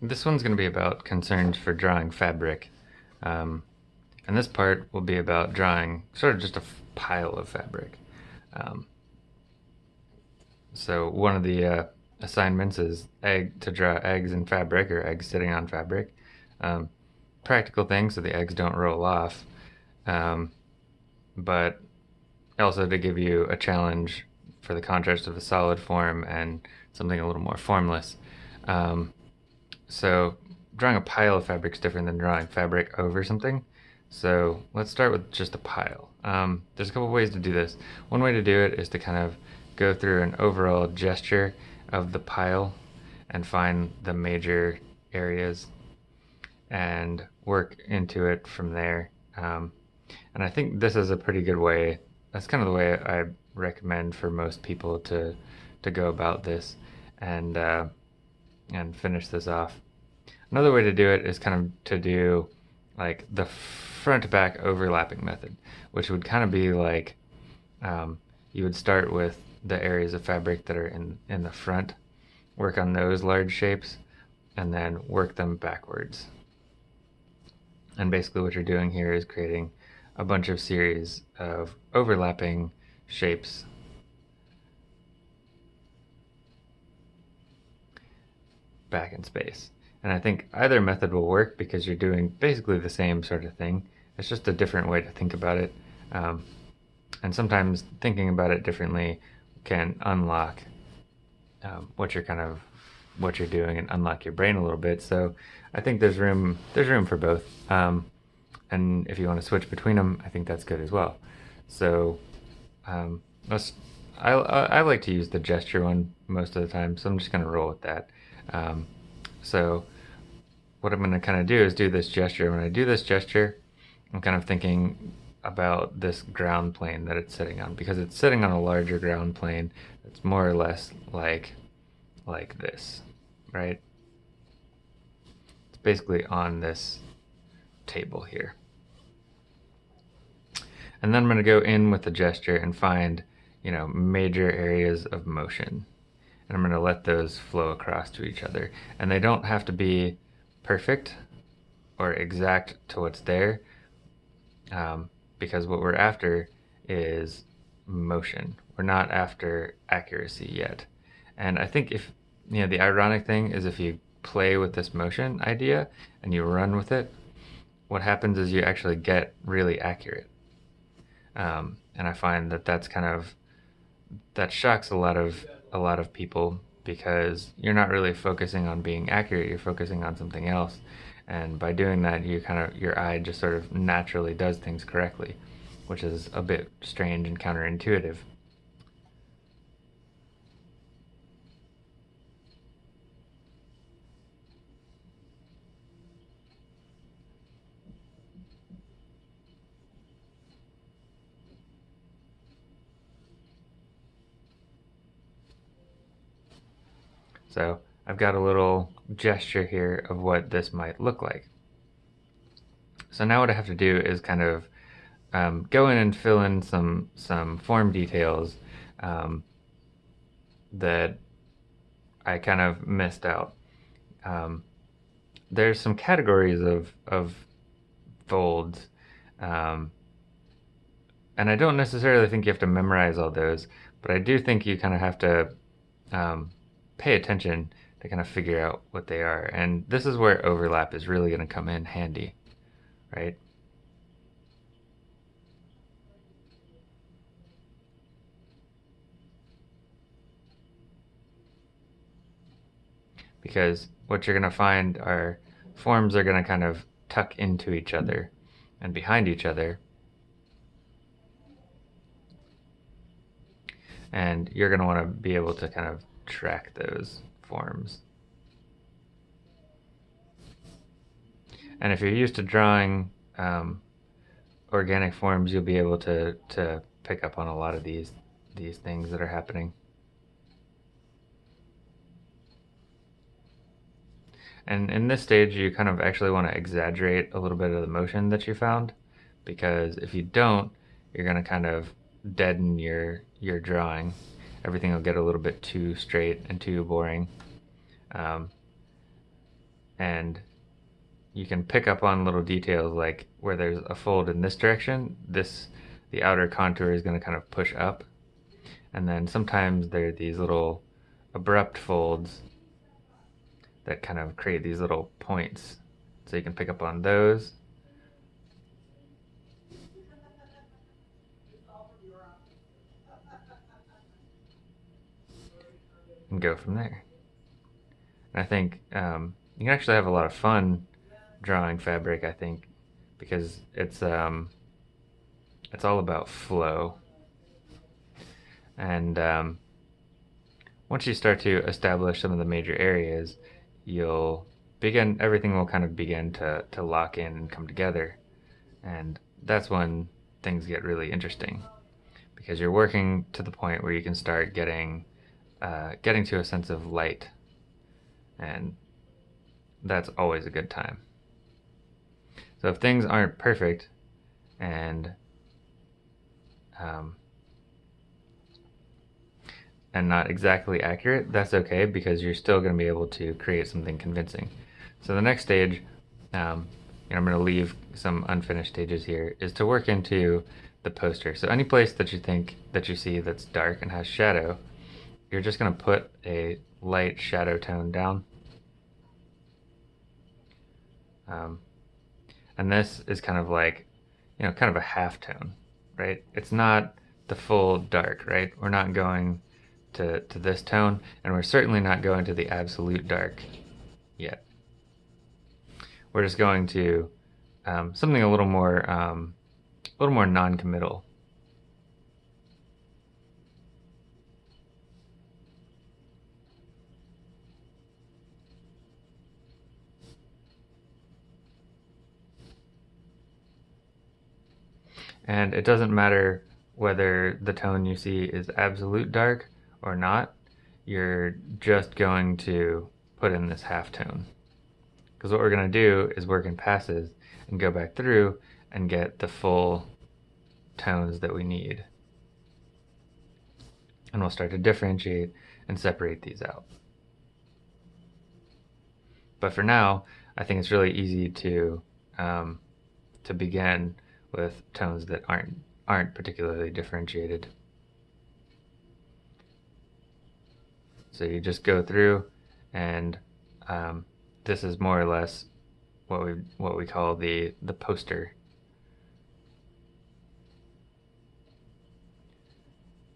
this one's going to be about concerns for drawing fabric. Um, and this part will be about drawing sort of just a pile of fabric. Um, so one of the uh, assignments is egg to draw eggs in fabric or eggs sitting on fabric. Um, practical thing so the eggs don't roll off. Um, but also to give you a challenge for the contrast of a solid form and something a little more formless. Um, so drawing a pile of fabric is different than drawing fabric over something. So let's start with just a pile. Um, there's a couple ways to do this. One way to do it is to kind of go through an overall gesture of the pile and find the major areas and work into it from there. Um, and I think this is a pretty good way. That's kind of the way I recommend for most people to to go about this and uh, and finish this off. Another way to do it is kind of to do like the front to back overlapping method, which would kind of be like um, you would start with the areas of fabric that are in, in the front, work on those large shapes, and then work them backwards. And basically what you're doing here is creating a bunch of series of overlapping shapes back in space. And I think either method will work because you're doing basically the same sort of thing. It's just a different way to think about it. Um, and sometimes thinking about it differently can unlock um, what you're kind of what you're doing and unlock your brain a little bit. So I think there's room there's room for both. Um, and if you want to switch between them, I think that's good as well. So um, let's. I, I like to use the gesture one most of the time, so I'm just going to roll with that. Um, so what I'm going to kind of do is do this gesture. When I do this gesture, I'm kind of thinking about this ground plane that it's sitting on because it's sitting on a larger ground plane that's more or less like like this right? It's basically on this table here. And then I'm going to go in with the gesture and find you know major areas of motion. And I'm going to let those flow across to each other. And they don't have to be perfect or exact to what's there um, because what we're after is motion. We're not after accuracy yet. And I think if, you know, the ironic thing is if you play with this motion idea and you run with it, what happens is you actually get really accurate. Um, and I find that that's kind of, that shocks a lot of, a lot of people because you're not really focusing on being accurate, you're focusing on something else. And by doing that you kind of your eye just sort of naturally does things correctly which is a bit strange and counterintuitive So I've got a little gesture here of what this might look like. So now what I have to do is kind of um, go in and fill in some some form details um, that I kind of missed out. Um, there's some categories of, of folds um, and I don't necessarily think you have to memorize all those, but I do think you kind of have to um, pay attention to kind of figure out what they are. And this is where overlap is really going to come in handy, right? Because what you're going to find are forms are going to kind of tuck into each other and behind each other. And you're going to want to be able to kind of track those forms. And if you're used to drawing um, organic forms, you'll be able to, to pick up on a lot of these, these things that are happening. And in this stage, you kind of actually want to exaggerate a little bit of the motion that you found, because if you don't, you're going to kind of deaden your, your drawing everything will get a little bit too straight and too boring. Um, and you can pick up on little details like where there's a fold in this direction, this the outer contour is going to kind of push up. And then sometimes there are these little abrupt folds that kind of create these little points. So you can pick up on those. And go from there. And I think um, you can actually have a lot of fun drawing fabric, I think, because it's um, it's all about flow. And um, once you start to establish some of the major areas, you'll begin, everything will kind of begin to, to lock in and come together. And that's when things get really interesting because you're working to the point where you can start getting, uh, getting to a sense of light. And that's always a good time. So if things aren't perfect and um, and not exactly accurate, that's okay because you're still going to be able to create something convincing. So the next stage, um, and I'm going to leave some unfinished stages here, is to work into the poster. So any place that you think that you see that's dark and has shadow, you're just going to put a light shadow tone down. Um, and this is kind of like, you know, kind of a half tone, right? It's not the full dark, right? We're not going to, to this tone, and we're certainly not going to the absolute dark yet. We're just going to um, something a little more, um, a little more non-committal. And it doesn't matter whether the tone you see is absolute dark or not, you're just going to put in this half tone. Because what we're going to do is work in passes and go back through and get the full tones that we need. And we'll start to differentiate and separate these out. But for now, I think it's really easy to um, to begin with tones that aren't aren't particularly differentiated. So you just go through and um, this is more or less what we what we call the the poster.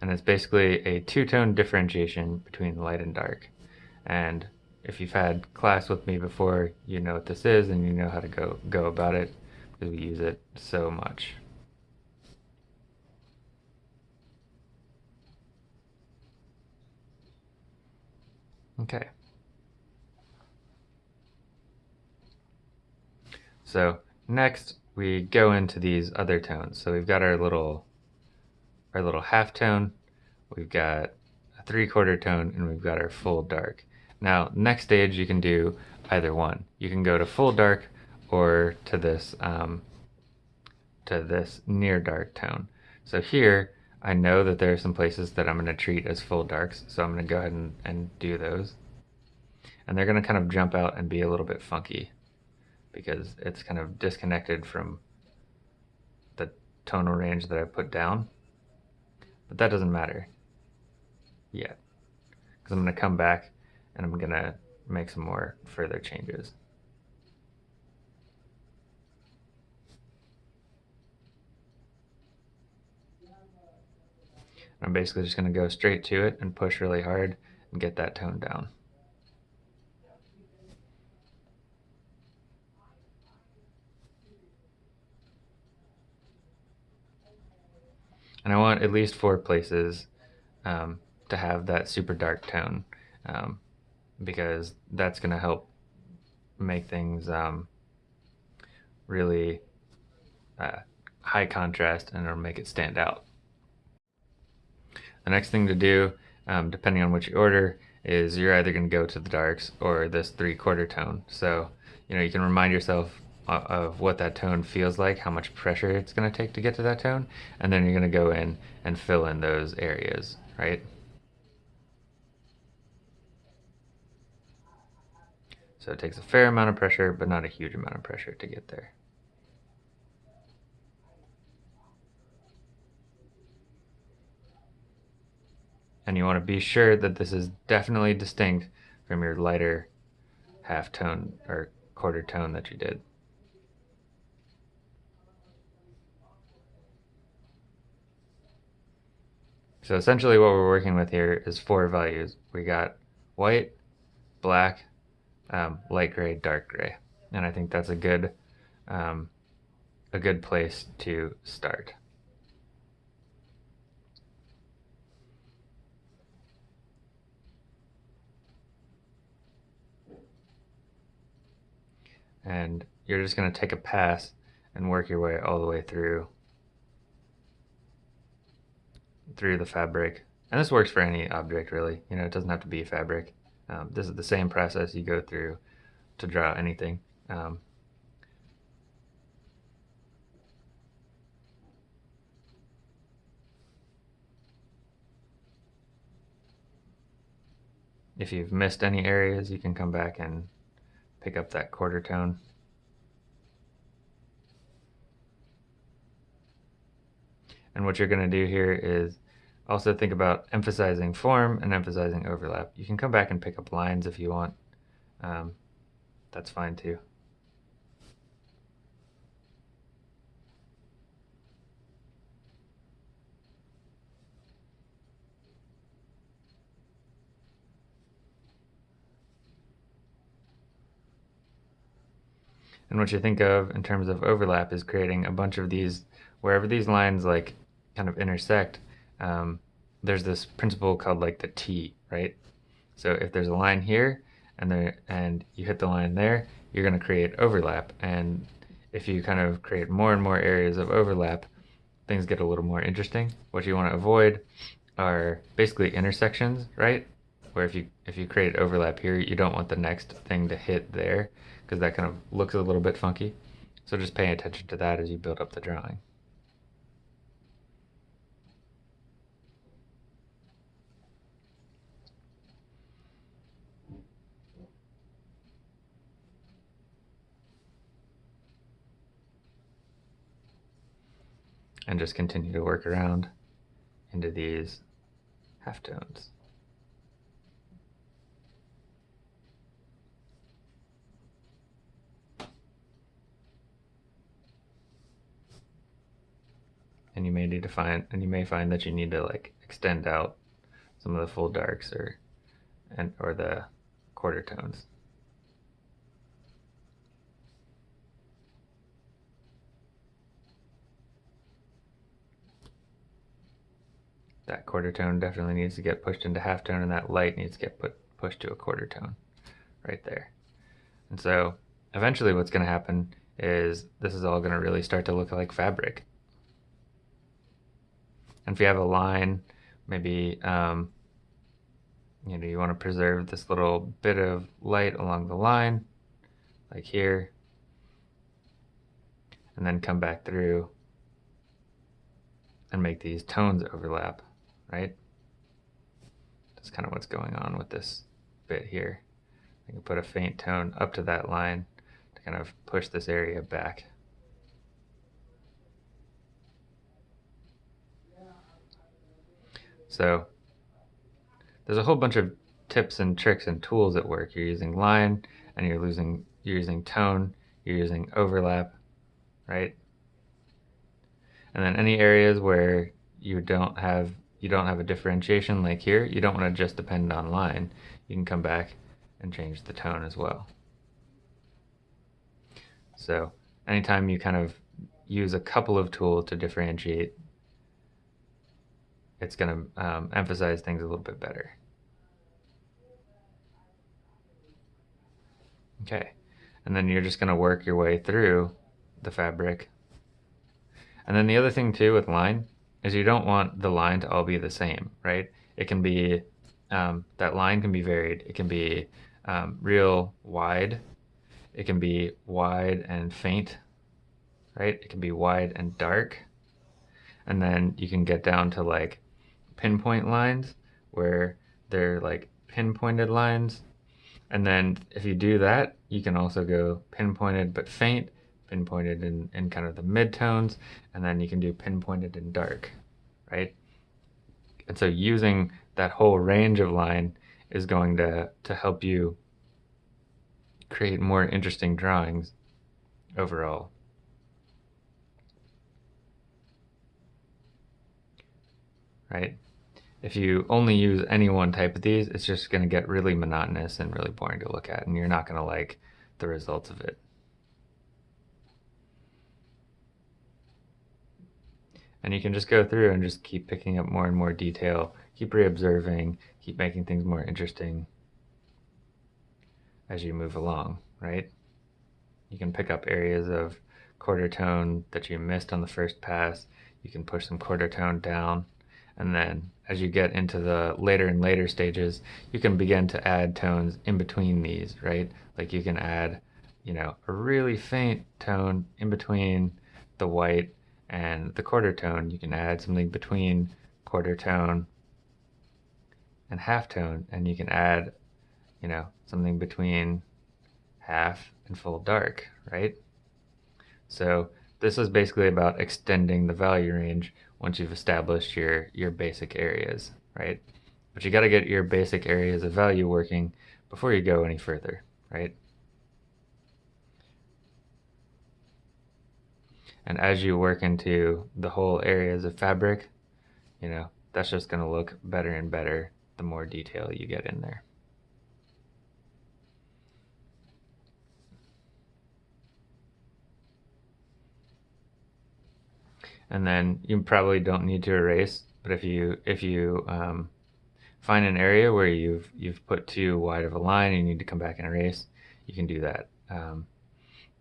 And it's basically a two-tone differentiation between light and dark. And if you've had class with me before, you know what this is and you know how to go go about it we use it so much. Okay. So next we go into these other tones. So we've got our little our little half tone, we've got a three quarter tone, and we've got our full dark. Now next stage you can do either one. You can go to full dark or to this um, to this near dark tone. So here I know that there are some places that I'm going to treat as full darks, so I'm going to go ahead and, and do those. And they're going to kind of jump out and be a little bit funky because it's kind of disconnected from the tonal range that I put down. But that doesn't matter yet because I'm going to come back and I'm going to make some more further changes. I'm basically just going to go straight to it and push really hard and get that tone down. And I want at least four places um, to have that super dark tone um, because that's going to help make things um, really uh, high contrast and it'll make it stand out. The next thing to do, um, depending on which order, is you're either going to go to the darks or this three quarter tone. So, you know, you can remind yourself of what that tone feels like, how much pressure it's going to take to get to that tone, and then you're going to go in and fill in those areas, right? So it takes a fair amount of pressure, but not a huge amount of pressure to get there. And you want to be sure that this is definitely distinct from your lighter half tone or quarter tone that you did. So essentially what we're working with here is four values. We got white, black, um, light gray, dark gray. And I think that's a good, um, a good place to start. And you're just going to take a pass and work your way all the way through through the fabric. And this works for any object really, you know, it doesn't have to be fabric. Um, this is the same process you go through to draw anything. Um, if you've missed any areas, you can come back and pick up that quarter tone. And what you're going to do here is also think about emphasizing form and emphasizing overlap. You can come back and pick up lines if you want. Um, that's fine too. And what you think of in terms of overlap is creating a bunch of these, wherever these lines like kind of intersect, um, there's this principle called like the T, right? So if there's a line here and there and you hit the line there, you're going to create overlap. And if you kind of create more and more areas of overlap, things get a little more interesting. What you want to avoid are basically intersections, right? Where if you if you create overlap here, you don't want the next thing to hit there because that kind of looks a little bit funky. So just pay attention to that as you build up the drawing. and just continue to work around into these halftones. And you may need to find, and you may find that you need to like extend out some of the full darks or, and or the quarter tones. that quarter tone definitely needs to get pushed into half tone and that light needs to get put pushed to a quarter tone right there. And so eventually what's going to happen is this is all going to really start to look like fabric. And if you have a line, maybe um, you know you want to preserve this little bit of light along the line, like here, and then come back through and make these tones overlap right? That's kind of what's going on with this bit here. I can put a faint tone up to that line to kind of push this area back. So there's a whole bunch of tips and tricks and tools at work. You're using line and you're losing you're using tone, you're using overlap, right? And then any areas where you don't have you don't have a differentiation like here, you don't want to just depend on line. You can come back and change the tone as well. So anytime you kind of use a couple of tools to differentiate, it's going to um, emphasize things a little bit better. Okay, and then you're just going to work your way through the fabric. And then the other thing too with line is you don't want the line to all be the same, right? It can be, um, that line can be varied. It can be um, real wide. It can be wide and faint, right? It can be wide and dark. And then you can get down to like pinpoint lines where they're like pinpointed lines. And then if you do that, you can also go pinpointed but faint, pinpointed in, in kind of the midtones, and then you can do pinpointed in dark, right? And so using that whole range of line is going to, to help you create more interesting drawings overall. Right? If you only use any one type of these, it's just going to get really monotonous and really boring to look at, and you're not going to like the results of it. And you can just go through and just keep picking up more and more detail, keep re-observing, keep making things more interesting as you move along, right? You can pick up areas of quarter tone that you missed on the first pass. You can push some quarter tone down. And then as you get into the later and later stages, you can begin to add tones in between these, right? Like you can add, you know, a really faint tone in between the white and the quarter tone. You can add something between quarter tone and half tone, and you can add, you know, something between half and full dark, right? So this is basically about extending the value range once you've established your, your basic areas, right? But you got to get your basic areas of value working before you go any further, right? And as you work into the whole areas of fabric, you know, that's just going to look better and better the more detail you get in there. And then you probably don't need to erase but if you if you um, find an area where you've you've put too wide of a line and you need to come back and erase you can do that. Um,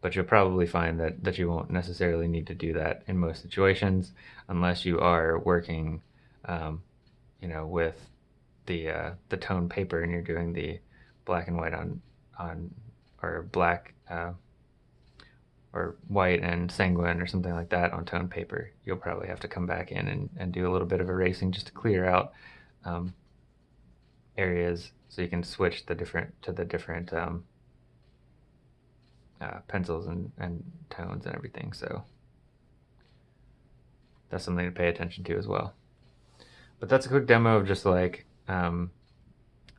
but you'll probably find that that you won't necessarily need to do that in most situations unless you are working um, you know with the uh, the tone paper and you're doing the black and white on on or black uh, or white and sanguine or something like that on tone paper, you'll probably have to come back in and, and do a little bit of erasing just to clear out um, areas so you can switch the different to the different um, uh, pencils and, and tones and everything. So that's something to pay attention to as well. But that's a quick demo of just like um,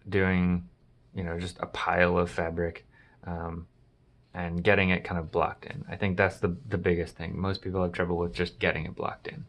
doing, you know, just a pile of fabric. Um, and getting it kind of blocked in. I think that's the, the biggest thing. Most people have trouble with just getting it blocked in.